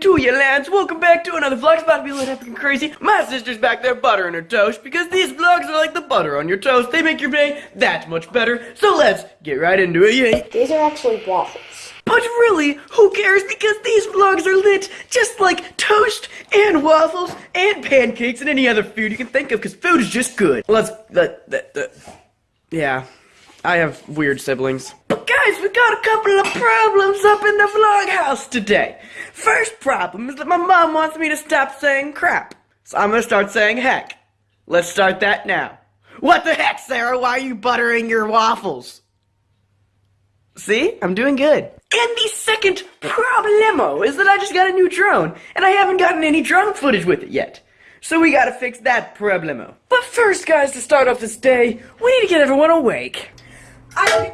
to you, lads. Welcome back to another vlog. It's about to be little epic and crazy. My sister's back there buttering her toast because these vlogs are like the butter on your toast. They make your day that much better. So let's get right into it. Yay. These are actually waffles. But really, who cares because these vlogs are lit just like toast and waffles and pancakes and any other food you can think of because food is just good. Let's, let, let, let, yeah. I have weird siblings. But guys, we got a couple of problems up in the vlog house today. First problem is that my mom wants me to stop saying crap. So I'm gonna start saying heck. Let's start that now. What the heck, Sarah? Why are you buttering your waffles? See? I'm doing good. And the second problemo is that I just got a new drone, and I haven't gotten any drone footage with it yet. So we gotta fix that problemo. But first, guys, to start off this day, we need to get everyone awake. I don't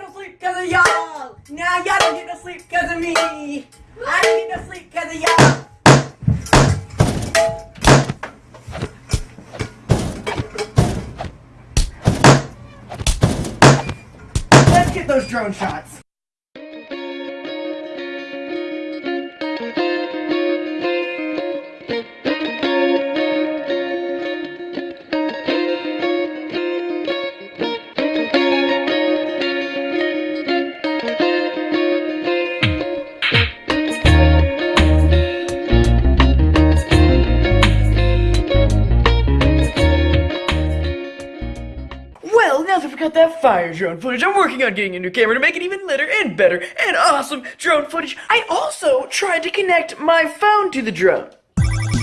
because of y'all. Now y'all don't get no sleep because of me. I don't get no sleep because of y'all. Well, now that we got that fire drone footage, I'm working on getting a new camera to make it even litter and better and awesome drone footage. I also tried to connect my phone to the drone.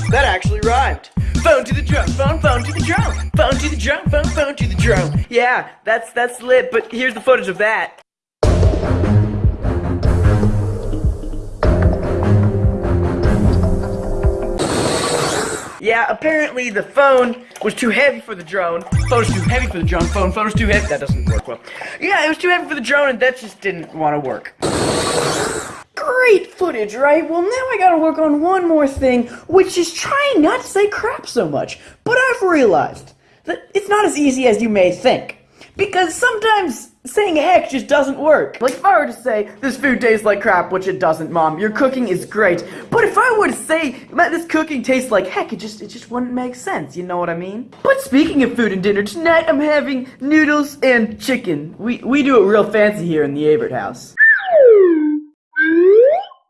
That actually rhymed. Phone to the drone, phone, phone to the drone, phone to the drone, phone, phone to the drone. Yeah, that's that's lit, but here's the footage of that. Yeah, apparently the phone was too heavy for the drone. Phone was too heavy for the drone. Phone, phone was too heavy. That doesn't work well. Yeah, it was too heavy for the drone, and that just didn't want to work. Great footage, right? Well, now I gotta work on one more thing, which is trying not to say crap so much. But I've realized that it's not as easy as you may think. Because sometimes saying heck just doesn't work. Like if I were to say, this food tastes like crap, which it doesn't, mom, your cooking is great. But if I were to say, "Man, this cooking tastes like heck, it just, it just wouldn't make sense, you know what I mean? But speaking of food and dinner, tonight I'm having noodles and chicken. We, we do it real fancy here in the Avert house.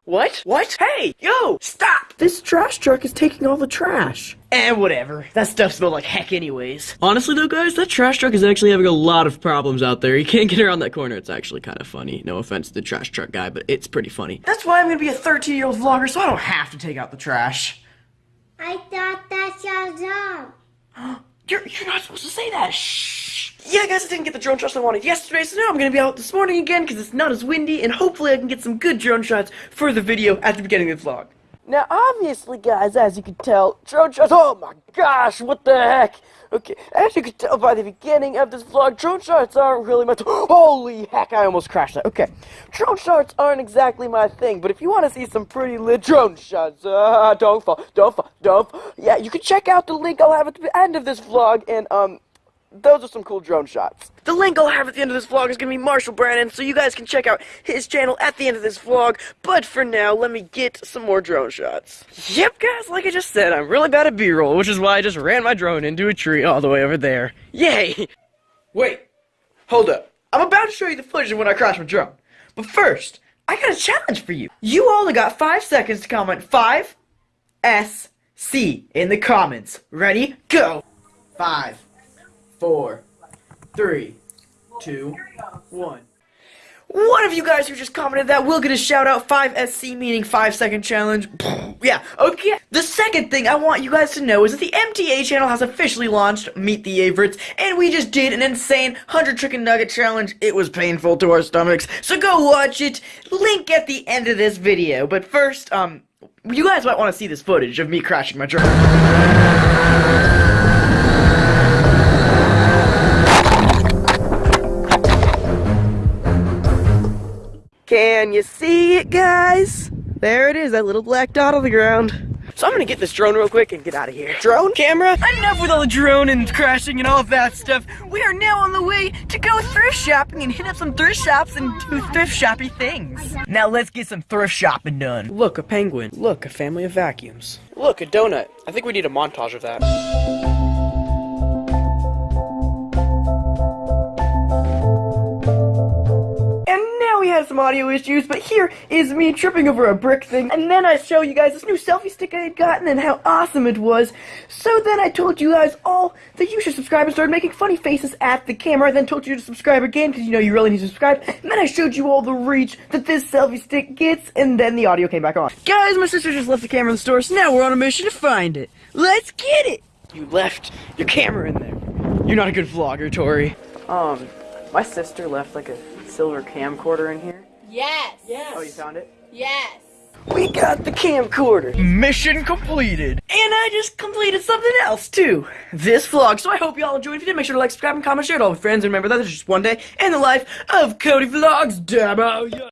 What? What? Hey, yo, stop! This trash truck is taking all the trash. Eh, whatever. That stuff smelled like heck anyways. Honestly though, guys, that trash truck is actually having a lot of problems out there. You can't get around that corner. It's actually kind of funny. No offense to the trash truck guy, but it's pretty funny. That's why I'm gonna be a 13 year old vlogger, so I don't have to take out the trash. I thought that's your job. You're, you're not supposed to say that. Shh. Yeah, guys, I didn't get the drone shots I wanted yesterday, so now I'm gonna be out this morning again because it's not as windy, and hopefully I can get some good drone shots for the video at the beginning of the vlog. Now, obviously, guys, as you can tell, drone shots. Oh my gosh, what the heck? Okay, as you can tell by the beginning of this vlog, drone shots aren't really my. Holy heck, I almost crashed that. Okay, drone shots aren't exactly my thing, but if you want to see some pretty lit drone shots, uh, don't fall, don't fall, don't fall. Yeah, you can check out the link I'll have at the end of this vlog, and, um, those are some cool drone shots. The link I'll have at the end of this vlog is going to be Marshall Brannon, so you guys can check out his channel at the end of this vlog. But for now, let me get some more drone shots. Yep, guys, like I just said, I'm really bad at B-roll, which is why I just ran my drone into a tree all the way over there. Yay! Wait, hold up. I'm about to show you the footage of when I crashed my drone. But first, I got a challenge for you. You all got five seconds to comment 5 S C in the comments. Ready? Go! Five four, three, two, one. One of you guys who just commented that will get a shout out 5SC meaning 5 second challenge. yeah, okay. The second thing I want you guys to know is that the MTA channel has officially launched Meet the Averets, and we just did an insane 100 chicken nugget challenge. It was painful to our stomachs, so go watch it. Link at the end of this video. But first, um, you guys might want to see this footage of me crashing my drone. Can you see it, guys? There it is, that little black dot on the ground. So I'm gonna get this drone real quick and get out of here. Drone? Camera? Enough with all the drone and crashing and all of that stuff. We are now on the way to go thrift shopping and hit up some thrift shops and do thrift shoppy things. Now let's get some thrift shopping done. Look, a penguin. Look, a family of vacuums. Look, a donut. I think we need a montage of that. Some audio issues, but here is me tripping over a brick thing, and then I show you guys this new selfie stick I had gotten and how awesome it was. So then I told you guys all that you should subscribe and started making funny faces at the camera, then told you to subscribe again because you know you really need to subscribe, and then I showed you all the reach that this selfie stick gets, and then the audio came back on. Guys, my sister just left the camera in the store, so now we're on a mission to find it. Let's get it! You left your camera in there. You're not a good vlogger, Tori. Um, my sister left like a silver camcorder in here. Yes. Yes. Oh, you found it? Yes. We got the camcorder. Mission completed. And I just completed something else too. This vlog. So I hope y'all enjoyed. If you did, make sure to like, subscribe, and comment, share it all with friends. And remember that is just one day in the life of Cody Vlogs. Dabo.